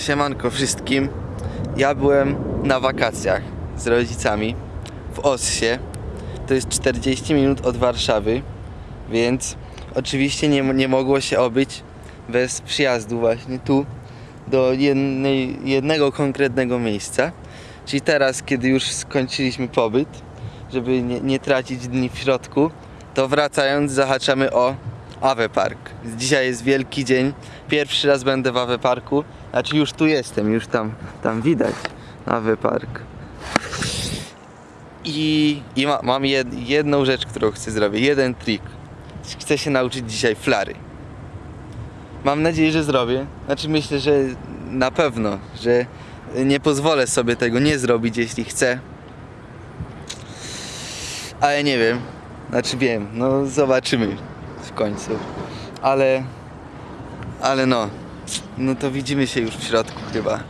Siemanko wszystkim. Ja byłem na wakacjach z rodzicami w Ossie. To jest 40 minut od Warszawy, więc oczywiście nie, nie mogło się obyć bez przyjazdu właśnie tu do jednej, jednego konkretnego miejsca. Czyli teraz, kiedy już skończyliśmy pobyt, żeby nie, nie tracić dni w środku, to wracając zahaczamy o Awe Park. Dzisiaj jest wielki dzień. Pierwszy raz będę w Awe Parku. Znaczy już tu jestem, już tam, tam widać Awe Park. I, i ma, mam jed, jedną rzecz, którą chcę zrobić, jeden trik. Chcę się nauczyć dzisiaj flary. Mam nadzieję, że zrobię. Znaczy myślę, że na pewno, że nie pozwolę sobie tego nie zrobić, jeśli chcę. Ale nie wiem. Znaczy wiem, no zobaczymy w końcu. Ale ale no. No to widzimy się już w środku chyba.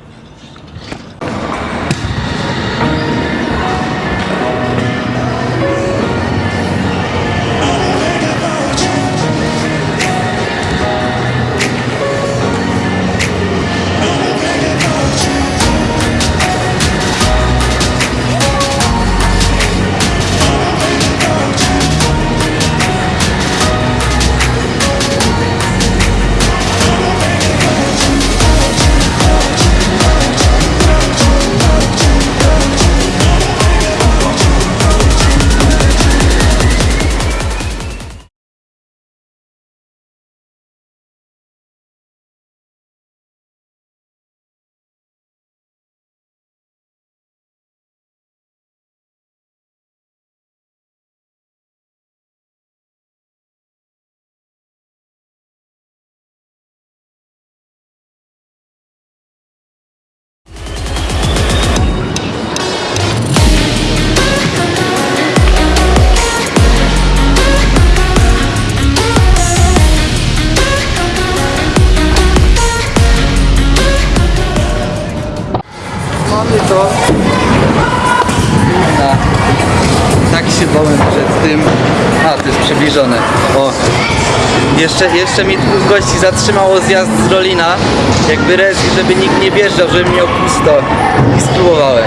Tym. A, to jest przybliżone. O. Jeszcze, jeszcze mi dwóch gości zatrzymało zjazd z Rolina. Jakby reszki, żeby nikt nie wjeżdżał, żeby miał pusto. I spróbowałem.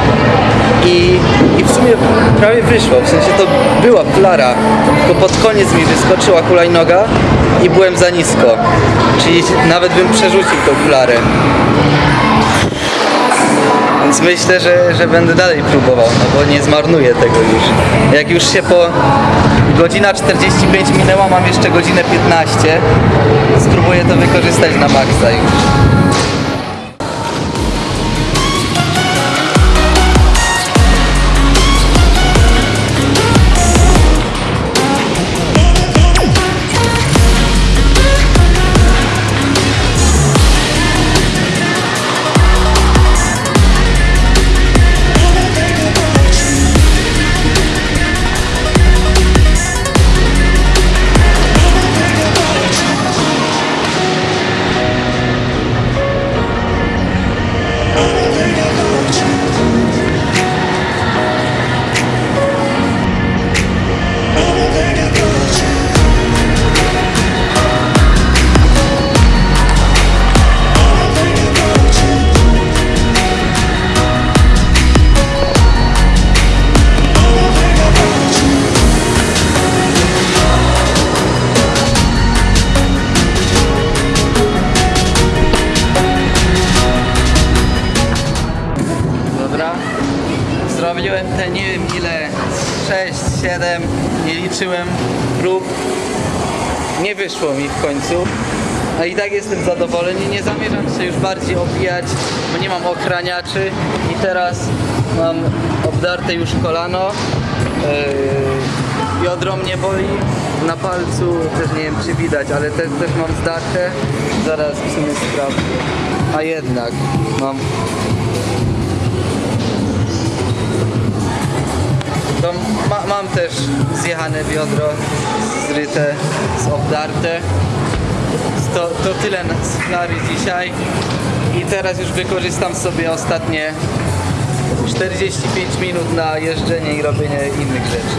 I, I w sumie prawie wyszło. W sensie to była flara. Tylko pod koniec mi wyskoczyła hulajnoga i byłem za nisko. Czyli nawet bym przerzucił tą flarę. Więc myślę, że, że będę dalej próbował, no bo nie zmarnuję tego już. Jak już się po godzina 45 minęła, mam jeszcze godzinę 15. Spróbuję to wykorzystać na maksa już. Nie wiem ile, 6, 7, nie liczyłem prób. Nie wyszło mi w końcu. A i tak jestem zadowolony, nie zamierzam się już bardziej obijać, bo nie mam ochraniaczy i teraz mam obdarte już kolano. Yy, biodro mnie boli, na palcu też nie wiem czy widać, ale te, też mam zdarte. Zaraz w sumie sprawdzę. A jednak mam też zjechane biodro, zryte, obdarte. To, to tyle z flary dzisiaj. I teraz już wykorzystam sobie ostatnie 45 minut na jeżdżenie i robienie innych rzeczy.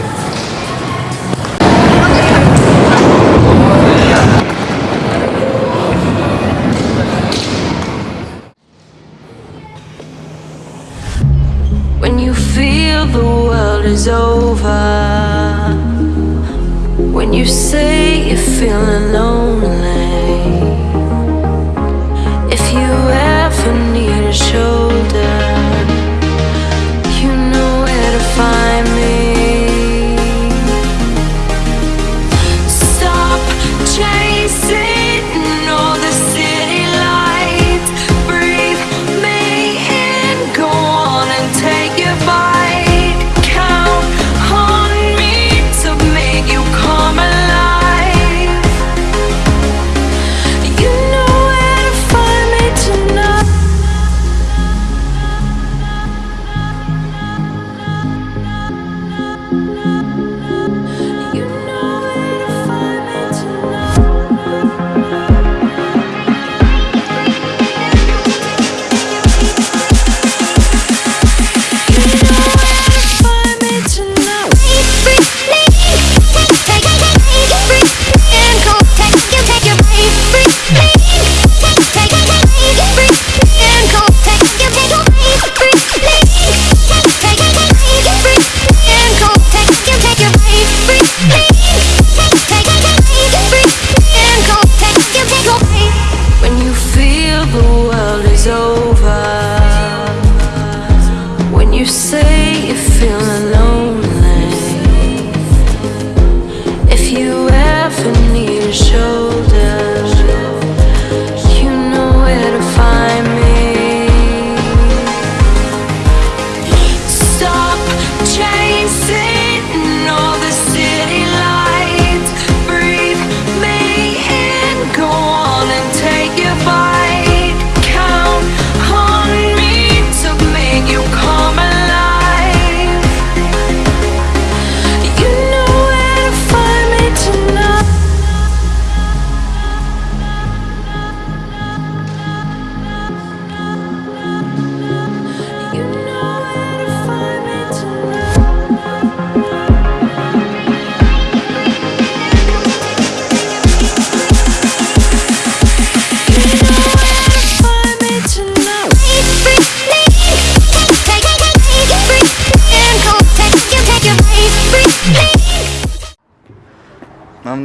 You say you're feeling lonely,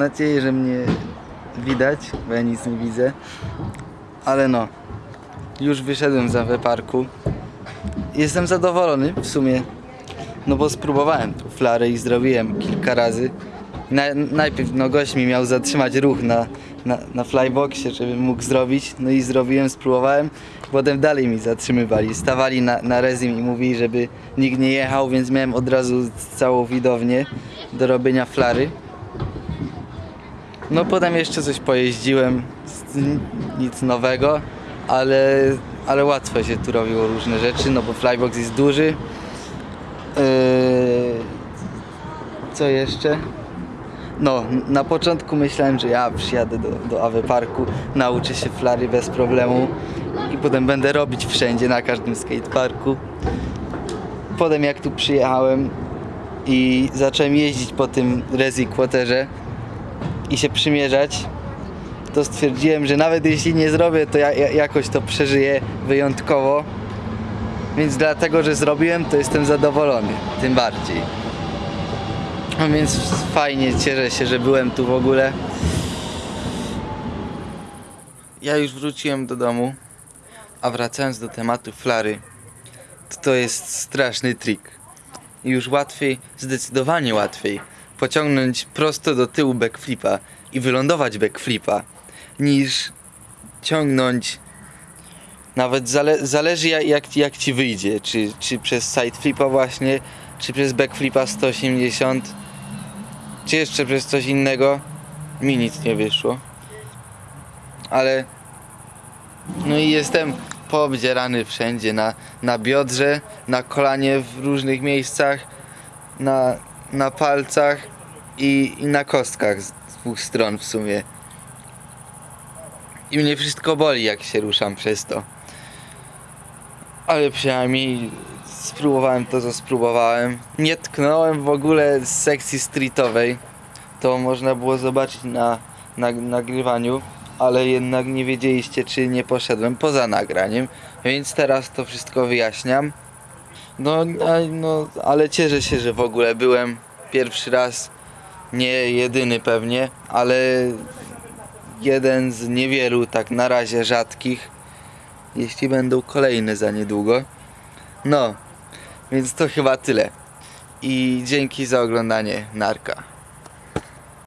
nadzieję, że mnie widać, bo ja nic nie widzę. Ale no, już wyszedłem z parku. Jestem zadowolony w sumie, no bo spróbowałem tu flary i zrobiłem kilka razy. Na, najpierw no gość mi miał zatrzymać ruch na, na, na flyboxie, żebym mógł zrobić. No i zrobiłem, spróbowałem. Potem dalej mi zatrzymywali. Stawali na, na rezim i mówili, żeby nikt nie jechał, więc miałem od razu całą widownię do robienia flary. No potem jeszcze coś pojeździłem, nic nowego, ale, ale łatwo się tu robiło różne rzeczy, no bo flybox jest duży. Yy, co jeszcze? No, na początku myślałem, że ja przyjadę do, do Awe Parku, nauczę się flary bez problemu i potem będę robić wszędzie, na każdym skateparku. Potem jak tu przyjechałem i zacząłem jeździć po tym Resi Quarterze, i się przymierzać, to stwierdziłem, że nawet jeśli nie zrobię, to ja, ja jakoś to przeżyję wyjątkowo. Więc dlatego, że zrobiłem, to jestem zadowolony. Tym bardziej. No więc fajnie, cieszę się, że byłem tu w ogóle. Ja już wróciłem do domu, a wracając do tematu flary, to to jest straszny trik. Już łatwiej, zdecydowanie łatwiej pociągnąć prosto do tyłu backflipa i wylądować backflipa niż ciągnąć nawet zale, zależy jak, jak, ci wyjdzie, czy, czy przez side flipa właśnie, czy przez backflipa 180, czy jeszcze przez coś innego. Mi nic nie wyszło. Ale no i jestem poobdzierany wszędzie, na, na biodrze, na kolanie w różnych miejscach, na, na palcach i, i na kostkach z dwóch stron w sumie. I mnie wszystko boli, jak się ruszam przez to. Ale przynajmniej spróbowałem to, co spróbowałem. Nie tknąłem w ogóle z sekcji streetowej. To można było zobaczyć na, na nagrywaniu, ale jednak nie wiedzieliście, czy nie poszedłem poza nagraniem. Więc teraz to wszystko wyjaśniam. No, no, ale cieszę się, że w ogóle byłem pierwszy raz, nie jedyny pewnie, ale jeden z niewielu tak na razie rzadkich, jeśli będą kolejne za niedługo. No, więc to chyba tyle. I dzięki za oglądanie Narka.